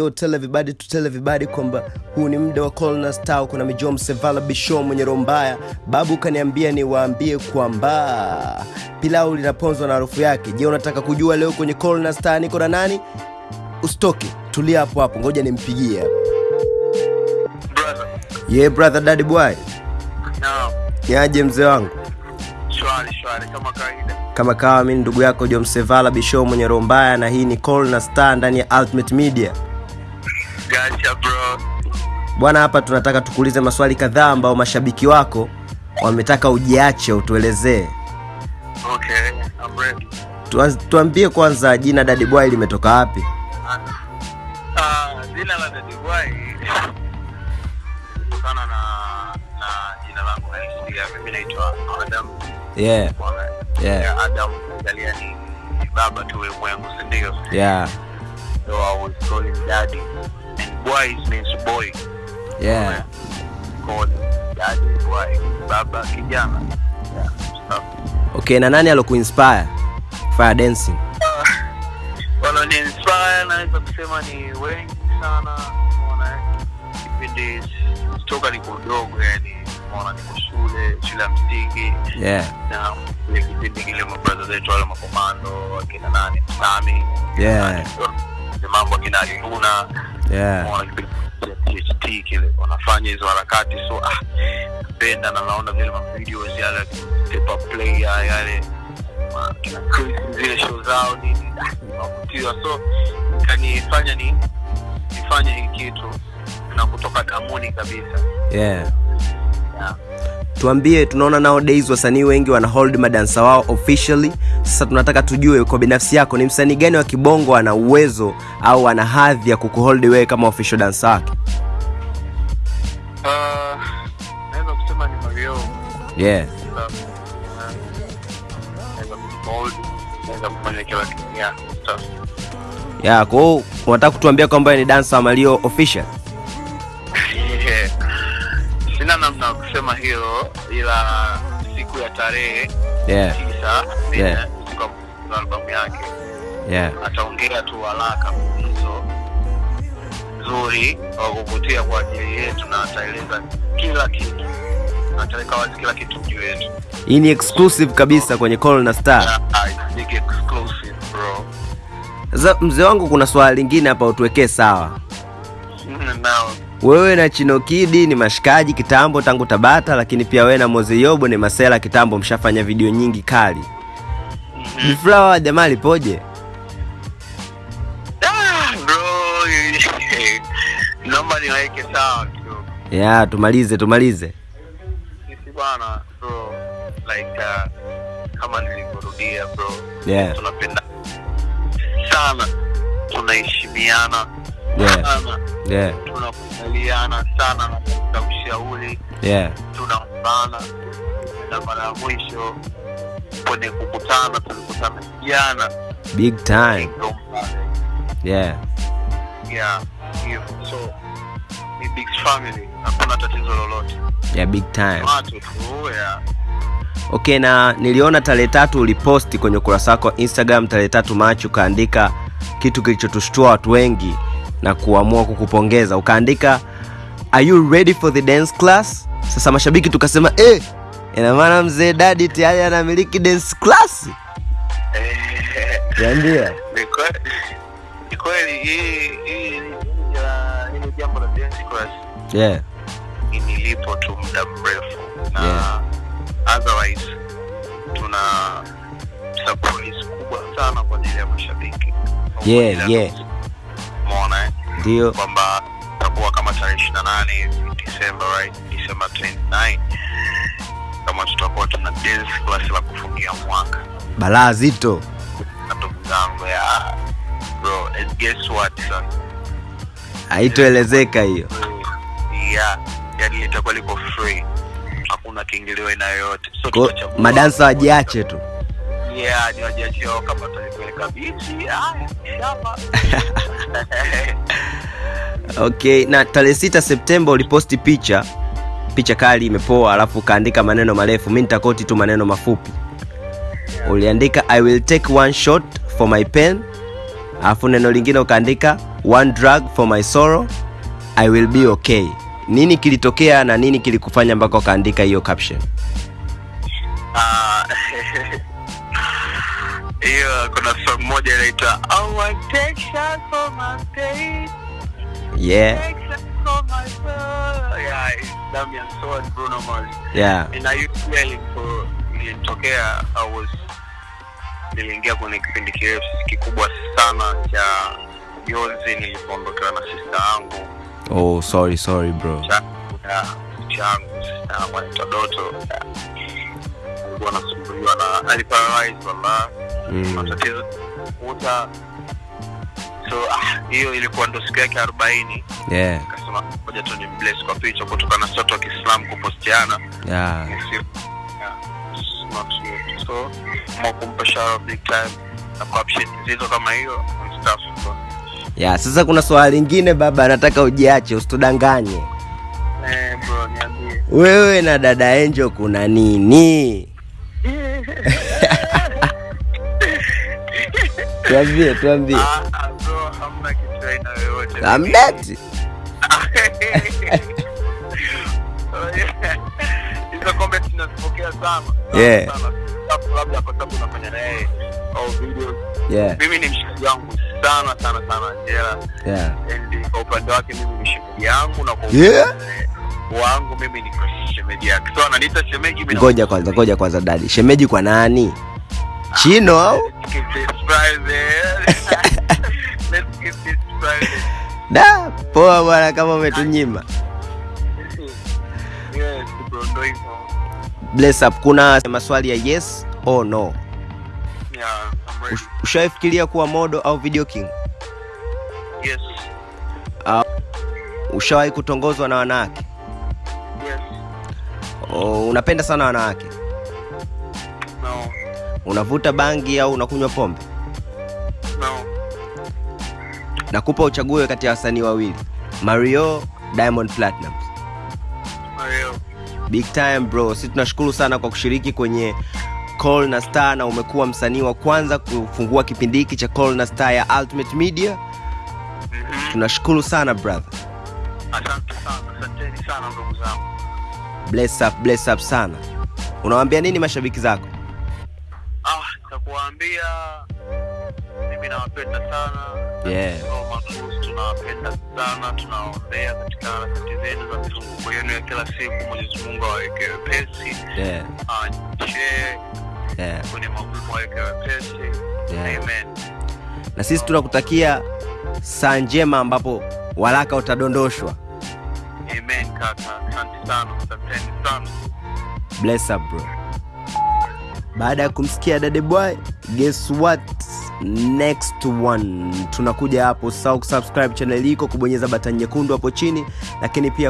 yo tell everybody to tell everybody kwamba huu ni mda wa Colna Star. Kuna Mijom Sevala Bisho mwenye roho mbaya. Babu kaniambia niwaambie kwamba pilau linaponzwa na harufu yake. Je, unataka kujua leo kwenye Colna Star niko na nani? Usitoke, tulia hapo hapo, ngoja nimpigie. Brother. Yeah brother daddy boy, no. niaje mzee wangu? Shwari shwari kama kawaida. Kama kawa, mimi ndugu yako Jomsevala Bisho mwenye roho mbaya, na hii ni Colna Star ndani ya Ultimate Media. Gotcha bro. Bwana, hapa tunataka tukuulize maswali kadhaa ambao mashabiki wako wametaka ujiache utuelezee. Okay, I'm ready. Tuambie kwanza jina Daddy Boy limetoka wapi? Ah, jina la Daddy Boy kutokana na na jina langu halisi. Mimi naitwa Adam. Yeah. Yeah. Ya Adam angalia ni baba tu ulimwengu, si ndio? yeah, So I was calling daddy. And boy means boy. yeah. Daddy boy. Baba kijana. Yeah. Okay, na nani alokuinspire fire dancing? naweza kusema ni wengi sana umeona eh? kipindi toka niko mdogo yani umeona niko shule shule ya msingi Yeah, na ile kipindi kile mabraza zetu wale makomando akina nani sami Yeah. mambo akina alivuna yeah, THT kile wanafanya hizo harakati so ah penda na naona vile mavideos yale paper play ya- yale zile show zao nini ah, navutiwa so kanifanya ni nifanye hii kitu na kutoka damuni kabisa yeah. yeah. Tuambie, tunaona nowadays wasanii wengi wana hold madansa wao officially. Sasa tunataka tujue kwa binafsi yako, ni msanii gani wa kibongo ana uwezo au ana hadhi ya kukuhold wewe kama official dancer wake? uh, naweza kusema ni Mario Yeah, Sababu, uh, naweza kufanya kila kitu yeah, Kwa hiyo unataka kutuambia kwamba ni dancer wa Mario official? Kusema hilo ila siku ya tarehe Yeah, tisa Yeah. ya albamu yake yeah, ataongea tu haraka mzo nzuri wa kuvutia kwa ajili yetu na ataeleza kila kitu ataweka wazi kila kitu juu yetu hii ni exclusive kabisa kwenye Call Na, Star. it's exclusive bro Sasa mzee wangu, kuna swala lingine hapa utuwekee sawa. Wewe na chinokidi ni mashikaji kitambo tangu Tabata, lakini pia wewe na Moze Yobo ni masela kitambo, mshafanya video nyingi kali. Biflawa jamaa lipoje? ah, naomba niweke sawa kidogo Ya, tumalize tumalize. sisi bwana bro like uh, kama nilivyorudia bro Yeah, tunapenda sana tunaheshimiana Yeah. yeah, tunakubaliana sana na ushauri yeah, tunaombana na mara ya mwisho kwenye kukutana tulikutana jana big time. Yeah, yeah hivyo so ni big family. Hakuna tatizo lolote. Yeah, big time. watu tu yeah. Okay, na niliona tarehe tatu uliposti kwenye ukurasa wako wa Instagram tarehe tatu Machi, ukaandika kitu kilichotushtua watu wengi na kuamua kukupongeza. Ukaandika are you ready for the dance class? Sasa mashabiki tukasema eh, ina maana mzee Dadi tayari anamiliki dance class. Niambia. Ni kweli- hii hii hili jambo la dance class Yeah, nilipo tu muda mrefu na Yeah. otherwise tuna kubwa sana kwa ajili ya mashabiki Yeah, yeah. Ndio. kwamba takuwa kama tarehe ishiri na nane hivi December right December 29 kama tutakuwa tuna dance class la kufungia mwaka Balaa zito. na ndugu zangu ya bro and guess what son Haitoelezeka hiyo. yeah yani litakuwa liko free hakuna kiingilio aina yoyote so madansa wajiache tu. Yeah ni wajiachio kama tutalipeleka bichi shamba Okay, na tarehe sita Septemba uliposti picha picha kali imepoa, alafu ukaandika maneno marefu. Mi nitakoti tu maneno mafupi. Uliandika I will take one shot for my pen alafu neno lingine ukaandika one drug for my sorrow i will be okay nini kilitokea na nini kilikufanya mpaka ukaandika hiyo caption Ah, hiyo kuna song moja inaitwa yeah. Ilitokea niliingia kwenye kipindi kirefu kikubwa sana cha jonzi nilipoondokewa na sista yangu. Oh sorry sorry bro. Changu sista yangu anaitwa doto. Alikuwa anasumbuliwa na aliparalyze mm. matatizo kuta so ah, ilikuwa ndo siku yake arobaini. Yeah. Kasema moja tu ni bless kwa picha kutokana na wa kiislamu kupostiana. Yeah. So shara big time na caption zilizo kama hiyo stuff. Sasa kuna swali lingine baba nataka ujiache usitudanganye. Eh bro niambie. Wewe na dada enjo kuna nini tuambie tuambie. Ah ah, amdati hizo comments nazipokea sana. Yeah. sana labda kwa sababu unafanya na au videos yeah. Mimi ni mshikaji wangu sana sana sana. Angela yeah. And kwa upande wake mimi ni yangu na kwa Yeah. wangu mimi ni shemeji yake. So ananiita shemeji mimi ngoja kwanza ngoja kwanza dadi. Shemeji kwa nani? Chino au da poa bwana kama umetunyima. Bless up. Kuna maswali ya yes or no? Yeah, Ushaifikiria kuwa modo au video king? Yes, Uh, ushawahi kutongozwa na wanawake? Yes, oh, unapenda sana wanawake? No, unavuta bangi au unakunywa pombe. Nakupa uchague kati ya wasanii wawili mario diamond platinum Mario. big time bro si tunashukuru sana kwa kushiriki kwenye call na star na umekuwa msanii wa kwanza kufungua kipindi hiki cha call na star ya ultimate media Mm-hmm. tunashukuru sana brother Asante sana, asanteni sana ndugu zangu. bless up, bless up sana Unawaambia nini mashabiki zako Ah, nitakuwaambia mimi nawapenda sana. Yeah. Tunawapenda sana, tunawaombea katika harakati za mizunguko yenu ya kila siku. Mwenyezi Mungu awaweke wepesi, yeah, yeah, kwenye magumu aweke wepesi. yeah. Amen. na sisi tunakutakia saa njema ambapo waraka utadondoshwa Amen kaka, asante sana, asanteni sana. bless up bro baada ya kumsikia dade boy guess what next one. Tunakuja hapo usahau kusubscribe channel iko kubonyeza batani nyekundu hapo chini lakini pia